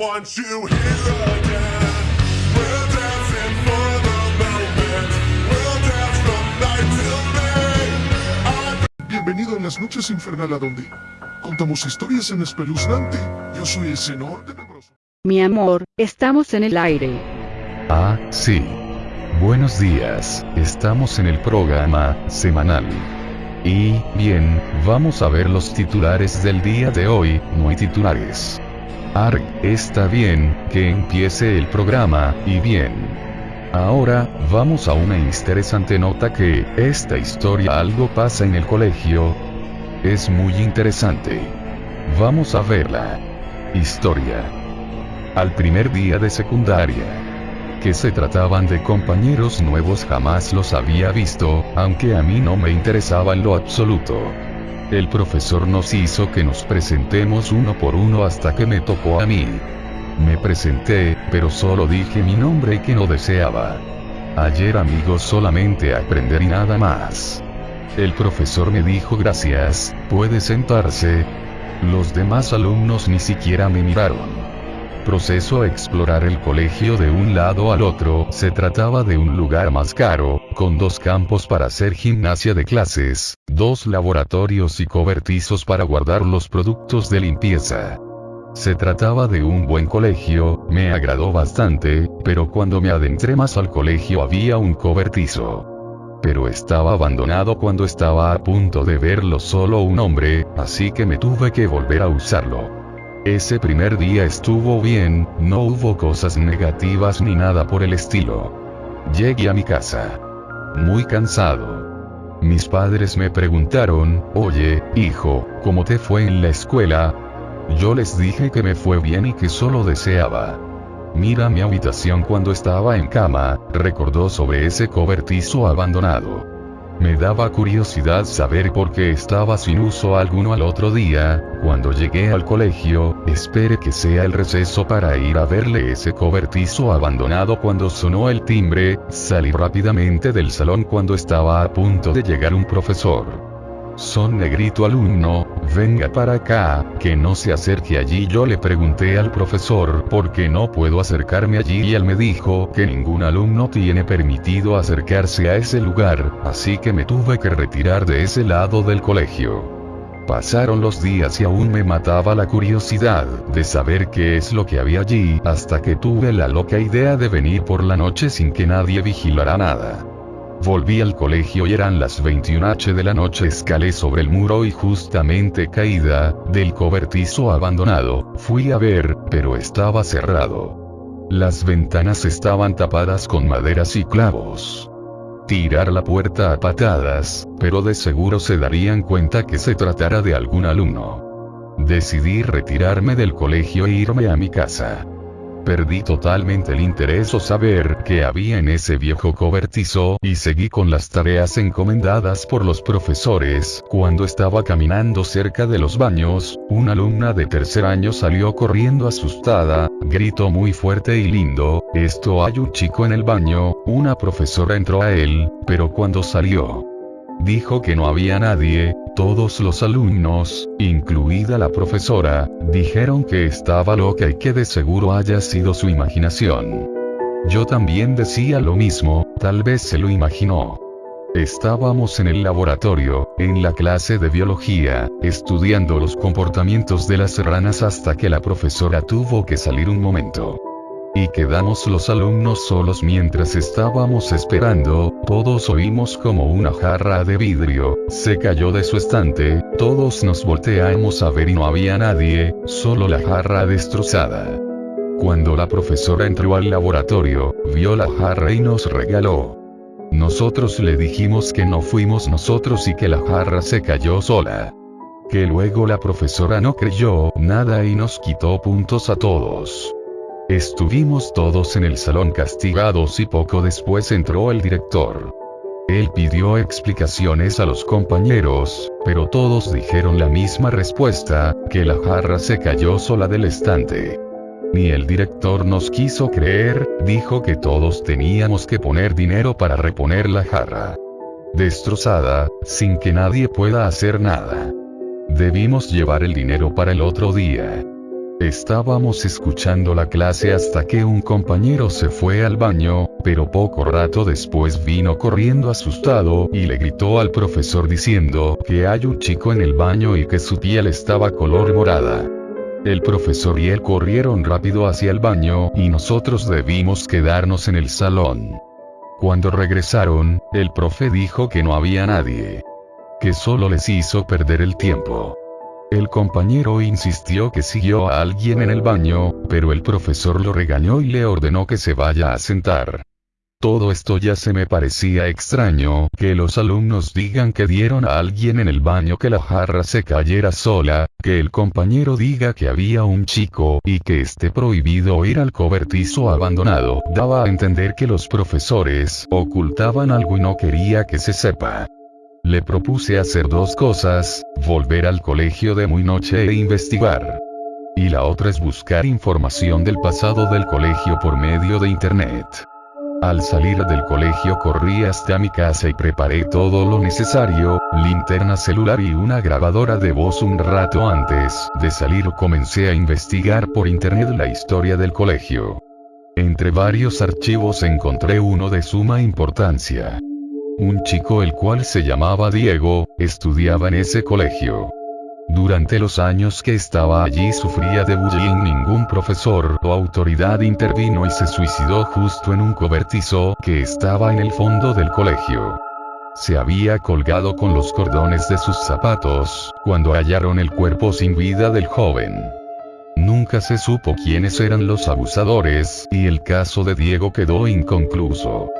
want you here again. For the. We'll dance from night till day. Bienvenido a las noches infernal a donde contamos historias en espeluznante. Yo soy el senor tenebroso. Mi amor, estamos en el aire. Ah, sí. Buenos días, estamos en el programa semanal. Y, bien, vamos a ver los titulares del día de hoy, no hay titulares. Arg, está bien, que empiece el programa, y bien. Ahora, vamos a una interesante nota que, esta historia algo pasa en el colegio. Es muy interesante. Vamos a verla. Historia. Al primer día de secundaria. Que se trataban de compañeros nuevos jamás los había visto, aunque a mí no me interesaba en lo absoluto. El profesor nos hizo que nos presentemos uno por uno hasta que me tocó a mí. Me presenté, pero solo dije mi nombre y que no deseaba. Ayer amigos solamente aprender y nada más. El profesor me dijo gracias, puede sentarse. Los demás alumnos ni siquiera me miraron. Proceso a explorar el colegio de un lado al otro, se trataba de un lugar más caro, con dos campos para hacer gimnasia de clases, dos laboratorios y cobertizos para guardar los productos de limpieza. Se trataba de un buen colegio, me agradó bastante, pero cuando me adentré más al colegio había un cobertizo. Pero estaba abandonado cuando estaba a punto de verlo solo un hombre, así que me tuve que volver a usarlo. Ese primer día estuvo bien, no hubo cosas negativas ni nada por el estilo. Llegué a mi casa. Muy cansado. Mis padres me preguntaron, oye, hijo, ¿cómo te fue en la escuela? Yo les dije que me fue bien y que solo deseaba. Mira mi habitación cuando estaba en cama, recordó sobre ese cobertizo abandonado. Me daba curiosidad saber por qué estaba sin uso alguno al otro día, cuando llegué al colegio, espere que sea el receso para ir a verle ese cobertizo abandonado cuando sonó el timbre, salí rápidamente del salón cuando estaba a punto de llegar un profesor. Son negrito alumno, venga para acá, que no se acerque allí. Yo le pregunté al profesor por qué no puedo acercarme allí y él me dijo que ningún alumno tiene permitido acercarse a ese lugar, así que me tuve que retirar de ese lado del colegio. Pasaron los días y aún me mataba la curiosidad de saber qué es lo que había allí, hasta que tuve la loca idea de venir por la noche sin que nadie vigilara nada. Volví al colegio y eran las 21h de la noche. Escalé sobre el muro y justamente caída, del cobertizo abandonado, fui a ver, pero estaba cerrado. Las ventanas estaban tapadas con maderas y clavos. Tirar la puerta a patadas, pero de seguro se darían cuenta que se tratara de algún alumno. Decidí retirarme del colegio e irme a mi casa. Perdí totalmente el interés o saber qué había en ese viejo cobertizo y seguí con las tareas encomendadas por los profesores. Cuando estaba caminando cerca de los baños, una alumna de tercer año salió corriendo asustada, gritó muy fuerte y lindo, esto hay un chico en el baño, una profesora entró a él, pero cuando salió, dijo que no había nadie, todos los alumnos, incluida la profesora, dijeron que estaba loca y que de seguro haya sido su imaginación. Yo también decía lo mismo, tal vez se lo imaginó. Estábamos en el laboratorio, en la clase de biología, estudiando los comportamientos de las ranas hasta que la profesora tuvo que salir un momento. Y quedamos los alumnos solos mientras estábamos esperando, todos oímos como una jarra de vidrio, se cayó de su estante, todos nos volteamos a ver y no había nadie, solo la jarra destrozada. Cuando la profesora entró al laboratorio, vio la jarra y nos regaló. Nosotros le dijimos que no fuimos nosotros y que la jarra se cayó sola. Que luego la profesora no creyó nada y nos quitó puntos a todos. Estuvimos todos en el salón castigados y poco después entró el director. Él pidió explicaciones a los compañeros, pero todos dijeron la misma respuesta, que la jarra se cayó sola del estante. Ni el director nos quiso creer, dijo que todos teníamos que poner dinero para reponer la jarra. Destrozada, sin que nadie pueda hacer nada. Debimos llevar el dinero para el otro día. Estábamos escuchando la clase hasta que un compañero se fue al baño, pero poco rato después vino corriendo asustado y le gritó al profesor diciendo que hay un chico en el baño y que su piel estaba color morada. El profesor y él corrieron rápido hacia el baño y nosotros debimos quedarnos en el salón. Cuando regresaron, el profe dijo que no había nadie. Que solo les hizo perder el tiempo. Compañero insistió que siguió a alguien en el baño, pero el profesor lo regañó y le ordenó que se vaya a sentar. Todo esto ya se me parecía extraño, que los alumnos digan que dieron a alguien en el baño que la jarra se cayera sola, que el compañero diga que había un chico y que esté prohibido ir al cobertizo abandonado, daba a entender que los profesores ocultaban algo y no quería que se sepa. Le propuse hacer dos cosas, volver al colegio de muy noche e investigar. Y la otra es buscar información del pasado del colegio por medio de internet. Al salir del colegio corrí hasta mi casa y preparé todo lo necesario, linterna celular y una grabadora de voz un rato antes de salir comencé a investigar por internet la historia del colegio. Entre varios archivos encontré uno de suma importancia. Un chico el cual se llamaba Diego, estudiaba en ese colegio. Durante los años que estaba allí sufría de bullying, ningún profesor o autoridad intervino y se suicidó justo en un cobertizo que estaba en el fondo del colegio. Se había colgado con los cordones de sus zapatos, cuando hallaron el cuerpo sin vida del joven. Nunca se supo quiénes eran los abusadores, y el caso de Diego quedó inconcluso.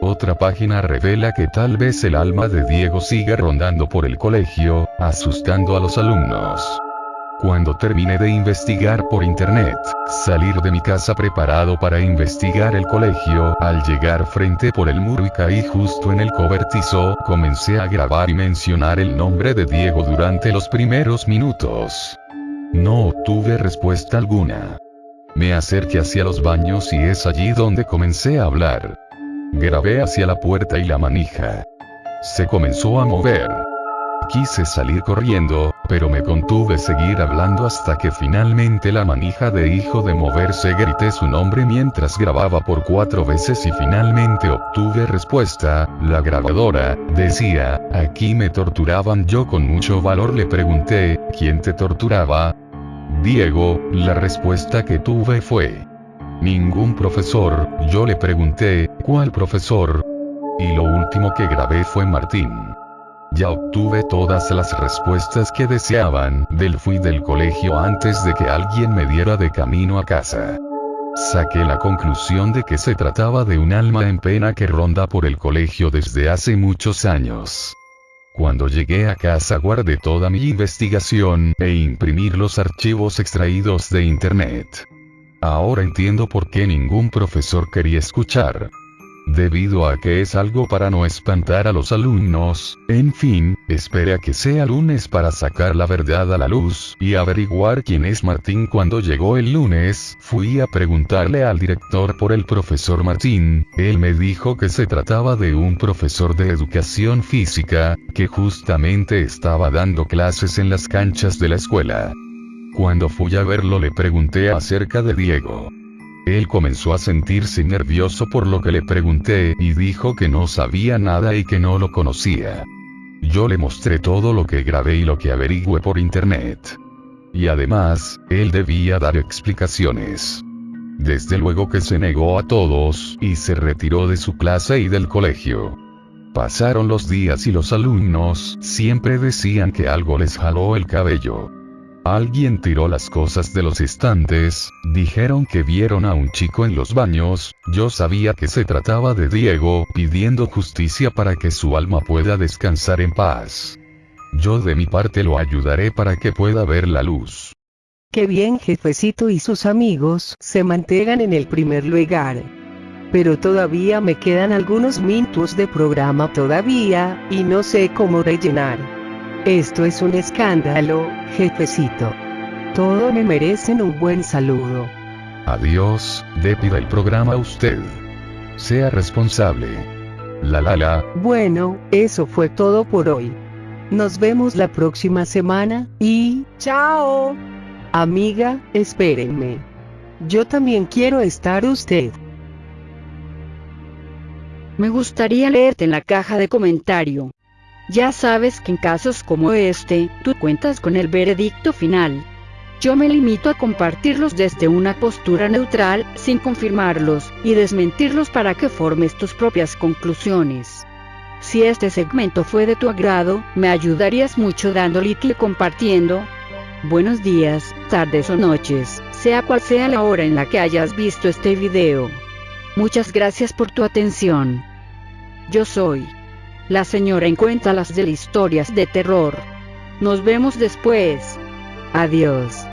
Otra página revela que tal vez el alma de Diego sigue rondando por el colegio, asustando a los alumnos. Cuando terminé de investigar por internet, salir de mi casa preparado para investigar el colegio, al llegar frente por el muro y caí justo en el cobertizo, comencé a grabar y mencionar el nombre de Diego durante los primeros minutos. No obtuve respuesta alguna. Me acerqué hacia los baños y es allí donde comencé a hablar. Grabé hacia la puerta y la manija. Se comenzó a mover. Quise salir corriendo, pero me contuve seguir hablando hasta que finalmente la manija de hijo de moverse grité su nombre mientras grababa por cuatro veces y finalmente obtuve respuesta, la grabadora, decía, aquí me torturaban yo con mucho valor le pregunté, ¿quién te torturaba? Diego, la respuesta que tuve fue, Ningún profesor, yo le pregunté, ¿cuál profesor? Y lo último que grabé fue Martín. Ya obtuve todas las respuestas que deseaban, del fui del colegio antes de que alguien me diera de camino a casa. Saqué la conclusión de que se trataba de un alma en pena que ronda por el colegio desde hace muchos años. Cuando llegué a casa guardé toda mi investigación e imprimir los archivos extraídos de internet. Ahora entiendo por qué ningún profesor quería escuchar. Debido a que es algo para no espantar a los alumnos, en fin, esperé a que sea lunes para sacar la verdad a la luz y averiguar quién es Martín cuando llegó el lunes, fui a preguntarle al director por el profesor Martín, él me dijo que se trataba de un profesor de educación física, que justamente estaba dando clases en las canchas de la escuela. Cuando fui a verlo le pregunté acerca de Diego. Él comenzó a sentirse nervioso por lo que le pregunté y dijo que no sabía nada y que no lo conocía. Yo le mostré todo lo que grabé y lo que averigüé por internet. Y además, él debía dar explicaciones. Desde luego que se negó a todos, y se retiró de su clase y del colegio. Pasaron los días y los alumnos siempre decían que algo les jaló el cabello. Alguien tiró las cosas de los estantes, dijeron que vieron a un chico en los baños, yo sabía que se trataba de Diego, pidiendo justicia para que su alma pueda descansar en paz. Yo de mi parte lo ayudaré para que pueda ver la luz. Qué bien jefecito y sus amigos se mantengan en el primer lugar. Pero todavía me quedan algunos minutos de programa todavía, y no sé cómo rellenar. Esto es un escándalo, jefecito. Todo me merecen un buen saludo. Adiós, despida el programa a usted. Sea responsable. La la la. Bueno, eso fue todo por hoy. Nos vemos la próxima semana y chao. Amiga, espérenme. Yo también quiero estar usted. Me gustaría leerte en la caja de comentario. Ya sabes que en casos como este, tú cuentas con el veredicto final. Yo me limito a compartirlos desde una postura neutral, sin confirmarlos, y desmentirlos para que formes tus propias conclusiones. Si este segmento fue de tu agrado, me ayudarías mucho dando like y compartiendo. Buenos días, tardes o noches, sea cual sea la hora en la que hayas visto este video. Muchas gracias por tu atención. Yo soy la señora en cuenta las de historias de terror. Nos vemos después. Adiós.